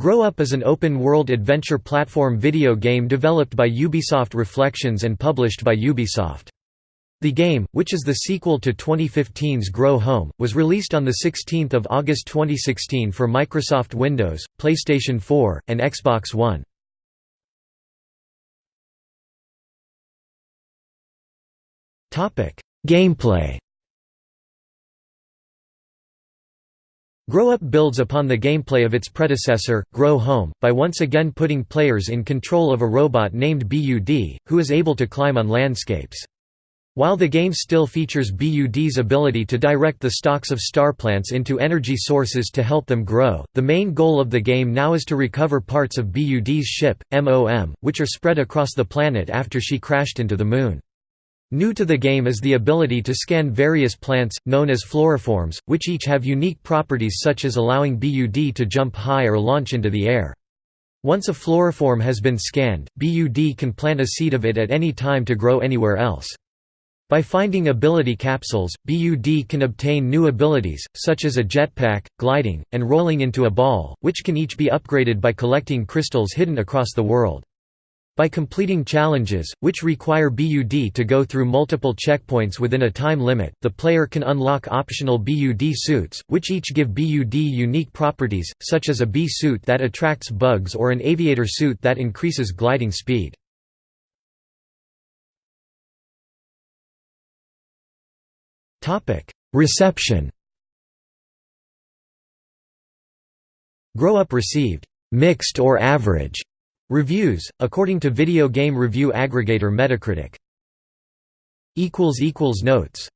Grow Up is an open-world adventure platform video game developed by Ubisoft Reflections and published by Ubisoft. The game, which is the sequel to 2015's Grow Home, was released on 16 August 2016 for Microsoft Windows, PlayStation 4, and Xbox One. Gameplay Grow Up builds upon the gameplay of its predecessor, Grow Home, by once again putting players in control of a robot named BUD, who is able to climb on landscapes. While the game still features BUD's ability to direct the stalks of star plants into energy sources to help them grow, the main goal of the game now is to recover parts of BUD's ship, MOM, which are spread across the planet after she crashed into the Moon. New to the game is the ability to scan various plants, known as floriforms, which each have unique properties such as allowing BUD to jump high or launch into the air. Once a floriform has been scanned, BUD can plant a seed of it at any time to grow anywhere else. By finding ability capsules, BUD can obtain new abilities, such as a jetpack, gliding, and rolling into a ball, which can each be upgraded by collecting crystals hidden across the world. By completing challenges, which require BUD to go through multiple checkpoints within a time limit, the player can unlock optional BUD suits, which each give BUD unique properties, such as a bee suit that attracts bugs or an aviator suit that increases gliding speed. Reception. Grow Up received «mixed or average» Reviews, according to video game review aggregator Metacritic. Notes